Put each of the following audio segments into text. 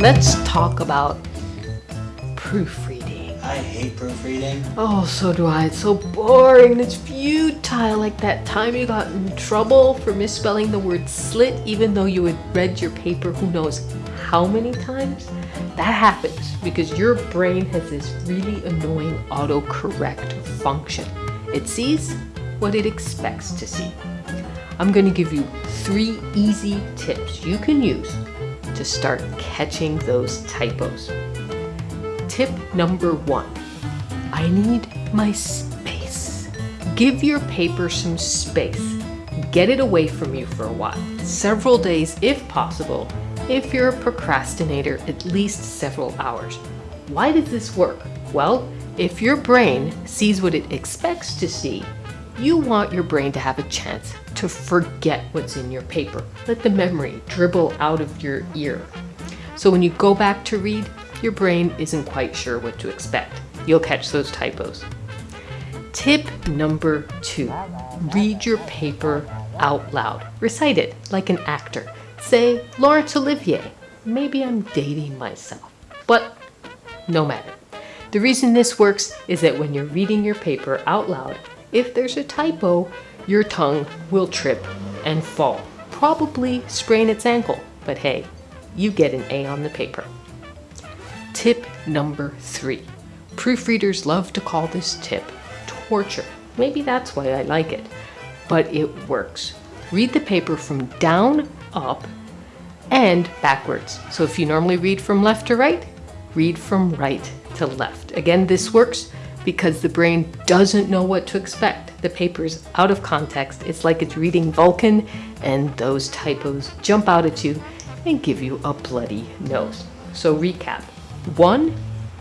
Let's talk about proofreading. I hate proofreading. Oh, so do I. It's so boring. And it's futile. Like that time you got in trouble for misspelling the word slit, even though you had read your paper who knows how many times? That happens because your brain has this really annoying autocorrect function. It sees what it expects to see. I'm going to give you three easy tips you can use to start catching those typos. Tip number one, I need my space. Give your paper some space. Get it away from you for a while, several days if possible. If you're a procrastinator, at least several hours. Why does this work? Well, if your brain sees what it expects to see, you want your brain to have a chance to forget what's in your paper. Let the memory dribble out of your ear. So when you go back to read, your brain isn't quite sure what to expect. You'll catch those typos. Tip number two, read your paper out loud. Recite it like an actor. Say, Laurence Olivier. Maybe I'm dating myself, but no matter. The reason this works is that when you're reading your paper out loud, if there's a typo, your tongue will trip and fall. Probably sprain its ankle, but hey, you get an A on the paper. Tip number three. Proofreaders love to call this tip torture. Maybe that's why I like it, but it works. Read the paper from down up and backwards. So if you normally read from left to right, read from right to left. Again, this works because the brain doesn't know what to expect. The paper's out of context. It's like it's reading Vulcan and those typos jump out at you and give you a bloody nose. So recap. One,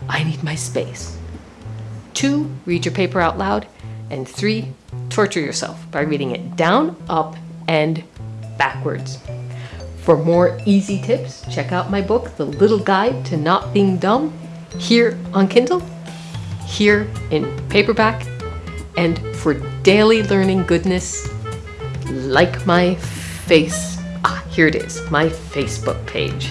I need my space. Two, read your paper out loud. And three, torture yourself by reading it down, up, and backwards. For more easy tips, check out my book, The Little Guide to Not Being Dumb, here on Kindle here in paperback. And for daily learning goodness, like my face, ah, here it is, my Facebook page.